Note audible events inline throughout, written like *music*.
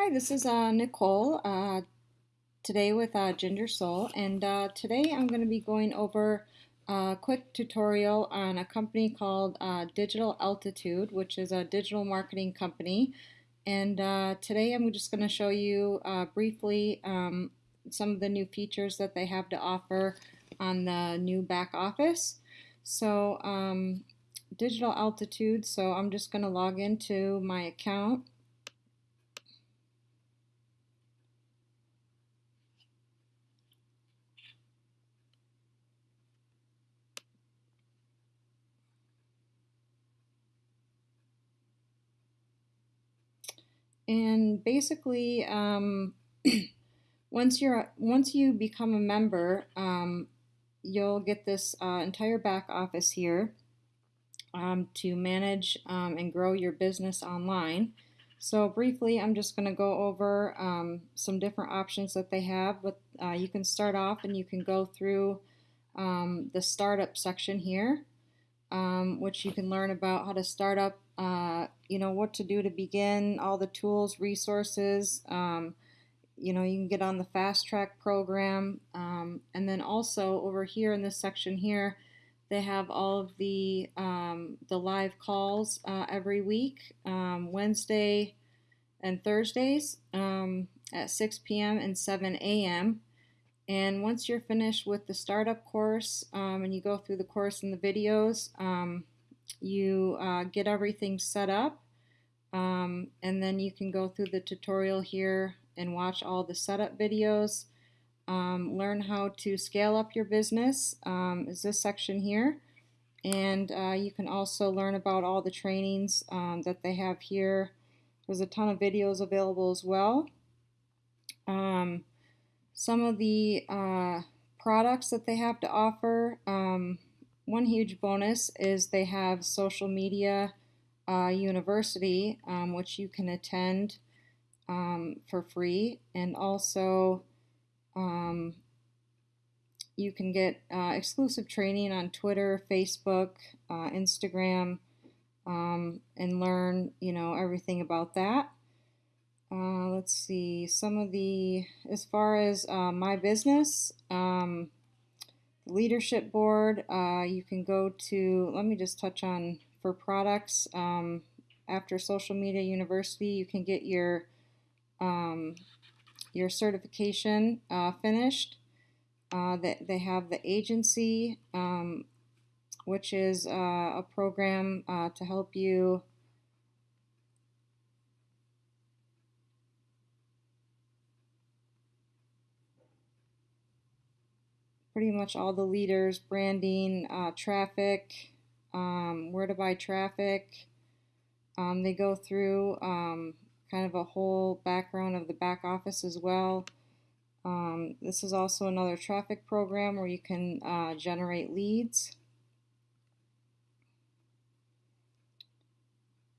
Hi, this is uh, Nicole uh, today with uh, Ginger Soul and uh, today I'm going to be going over a quick tutorial on a company called uh, Digital Altitude which is a digital marketing company and uh, today I'm just going to show you briefly um, some of the new features that they have to offer on the new back office. So um, Digital Altitude, so I'm just going to log into my account And basically, um, *clears throat* once you're once you become a member, um, you'll get this uh, entire back office here um, to manage um, and grow your business online. So briefly, I'm just going to go over um, some different options that they have. But uh, you can start off and you can go through um, the startup section here, which you can learn about how to start up uh, you know, what to do to begin, all the tools, resources. Um, you know, you can get on the fast track program. Um, and then also over here in this section here, they have all of the, um, the live calls uh, every week, um, Wednesday and Thursdays um, at 6 p.m. and 7 a.m. And once you're finished with the startup course um, and you go through the course and the videos, you uh, get everything set up um, and then you can go through the tutorial here and watch all the setup videos. Um, learn how to scale up your business um, is this section here. And uh, you can also learn about all the trainings um, that they have here. There's a ton of videos available as well. Um, some of the uh, products that they have to offer um, one huge bonus is they have social media uh, university, um, which you can attend um, for free, and also um, you can get uh, exclusive training on Twitter, Facebook, uh, Instagram, um, and learn, you know, everything about that. Uh, let's see, some of the, as far as uh, my business, um, leadership board, uh, you can go to, let me just touch on for products. Um, after Social Media University, you can get your um, your certification uh, finished. Uh, that they have the agency, um, which is uh, a program uh, to help you pretty much all the leaders, branding, uh, traffic, um, where to buy traffic. Um, they go through um, kind of a whole background of the back office as well. Um, this is also another traffic program where you can uh, generate leads.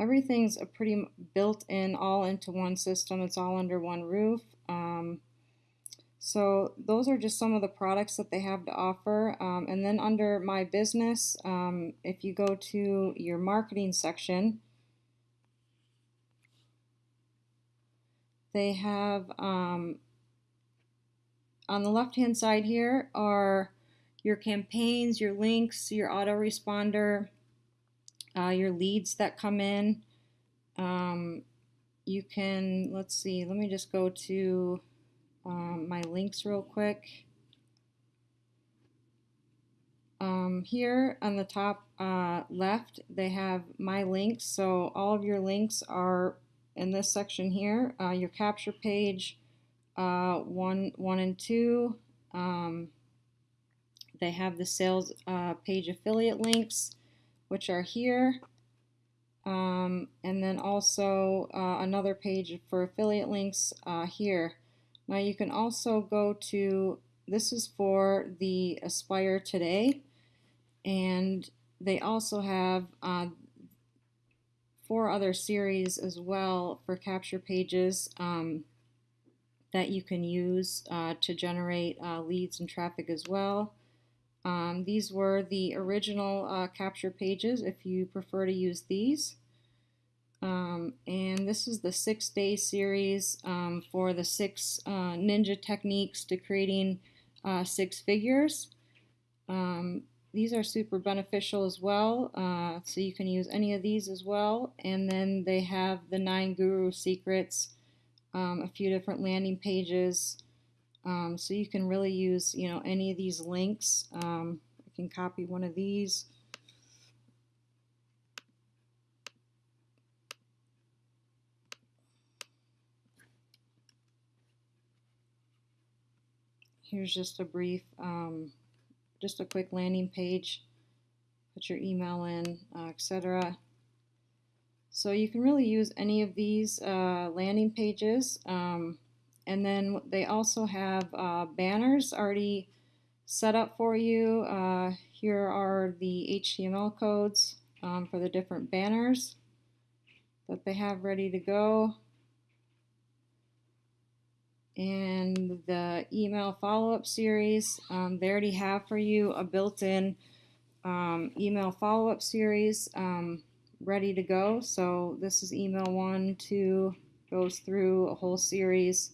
Everything's a pretty built in all into one system. It's all under one roof. Um, so those are just some of the products that they have to offer. Um, and then under My Business, um, if you go to your marketing section, they have um, on the left hand side here are your campaigns, your links, your autoresponder, uh, your leads that come in. Um, you can, let's see, let me just go to um, my links real quick. Um, here on the top uh, left, they have my links. So all of your links are in this section here. Uh, your capture page, uh, one, one and two. Um, they have the sales uh, page affiliate links, which are here. Um, and then also uh, another page for affiliate links uh, here. Now you can also go to, this is for the Aspire Today, and they also have uh, four other series as well for capture pages um, that you can use uh, to generate uh, leads and traffic as well. Um, these were the original uh, capture pages if you prefer to use these. Um, and this is the six day series um, for the six uh, ninja techniques to creating uh, six figures. Um, these are super beneficial as well, uh, so you can use any of these as well. And then they have the nine guru secrets, um, a few different landing pages. Um, so you can really use, you know, any of these links. Um, I can copy one of these. Here's just a brief, um, just a quick landing page. Put your email in, uh, etc. So you can really use any of these uh, landing pages. Um, and then they also have uh, banners already set up for you. Uh, here are the HTML codes um, for the different banners that they have ready to go and the email follow-up series. Um, they already have for you a built-in um, email follow-up series um, ready to go. So this is email one, two, goes through a whole series.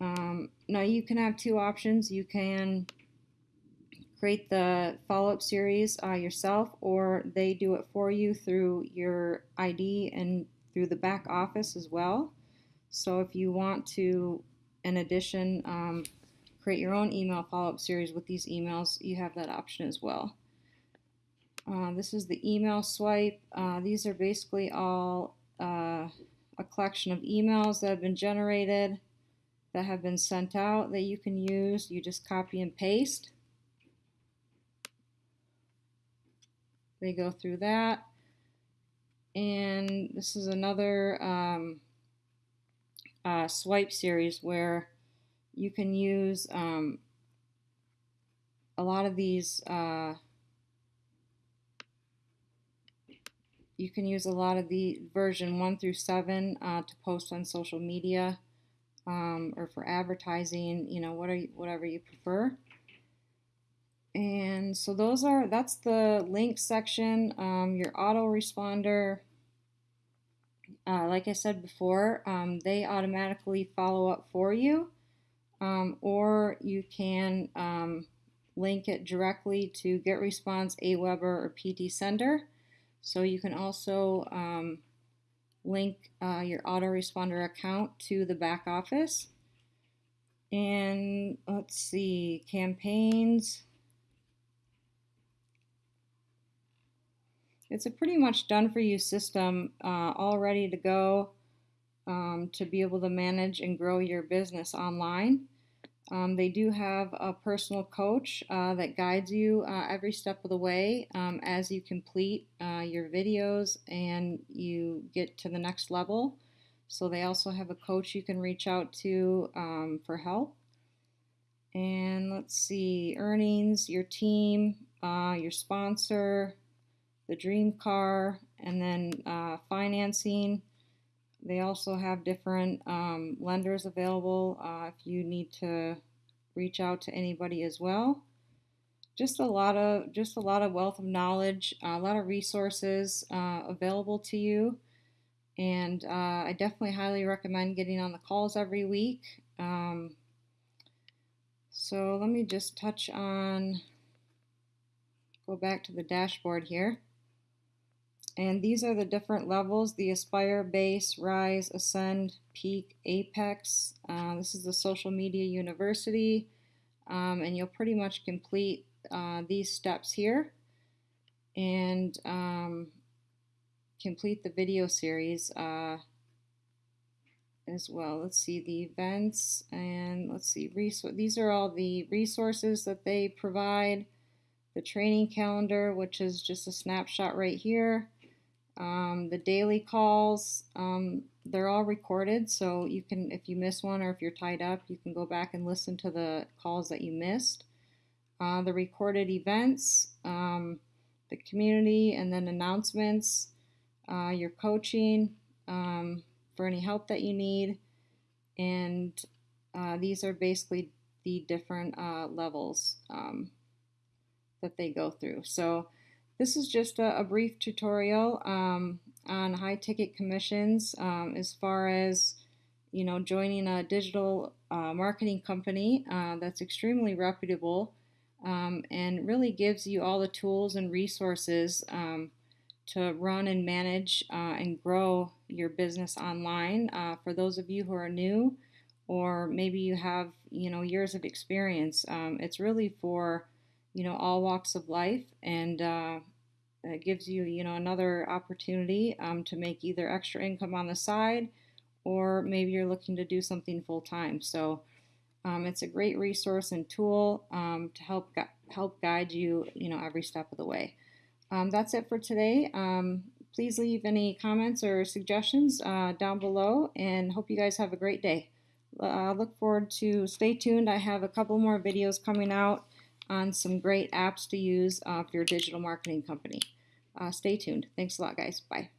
Um, now you can have two options. You can create the follow-up series uh, yourself or they do it for you through your ID and through the back office as well. So if you want to, in addition, um, create your own email follow-up series with these emails, you have that option as well. Uh, this is the email swipe. Uh, these are basically all uh, a collection of emails that have been generated, that have been sent out that you can use. You just copy and paste. They go through that. And this is another um, uh, swipe series where you can use um, a lot of these uh, you can use a lot of the version 1 through 7 uh, to post on social media um, or for advertising you know what you, whatever you prefer. And so those are that's the link section um, your autoresponder uh, like I said before, um, they automatically follow up for you, um, or you can um, link it directly to GetResponse, Aweber, or PT Sender. So you can also um, link uh, your autoresponder account to the back office. And let's see, campaigns. It's a pretty much done for you system, uh, all ready to go um, to be able to manage and grow your business online. Um, they do have a personal coach uh, that guides you uh, every step of the way um, as you complete uh, your videos and you get to the next level. So they also have a coach you can reach out to um, for help. And let's see, earnings, your team, uh, your sponsor, the dream car, and then uh, financing. They also have different um, lenders available uh, if you need to reach out to anybody as well. Just a lot of just a lot of wealth of knowledge, a lot of resources uh, available to you, and uh, I definitely highly recommend getting on the calls every week. Um, so let me just touch on, go back to the dashboard here. And these are the different levels, the Aspire, Base, Rise, Ascend, Peak, Apex. Uh, this is the Social Media University. Um, and you'll pretty much complete uh, these steps here and um, complete the video series uh, as well. Let's see the events and let's see, these are all the resources that they provide. The training calendar, which is just a snapshot right here. Um, the daily calls, um, they're all recorded, so you can, if you miss one or if you're tied up, you can go back and listen to the calls that you missed. Uh, the recorded events, um, the community, and then announcements, uh, your coaching um, for any help that you need, and uh, these are basically the different uh, levels um, that they go through. So this is just a, a brief tutorial. Um, on high ticket commissions um, as far as you know joining a digital uh, marketing company uh, that's extremely reputable um, and really gives you all the tools and resources um, to run and manage uh, and grow your business online. Uh, for those of you who are new, or maybe you have you know years of experience, um, it's really for you know all walks of life, and uh, it gives you you know another opportunity um, to make either extra income on the side, or maybe you're looking to do something full time. So. Um, it's a great resource and tool um, to help gu help guide you, you know, every step of the way. Um, that's it for today. Um, please leave any comments or suggestions uh, down below and hope you guys have a great day. I uh, look forward to stay tuned. I have a couple more videos coming out on some great apps to use uh, for your digital marketing company. Uh, stay tuned. Thanks a lot, guys. Bye.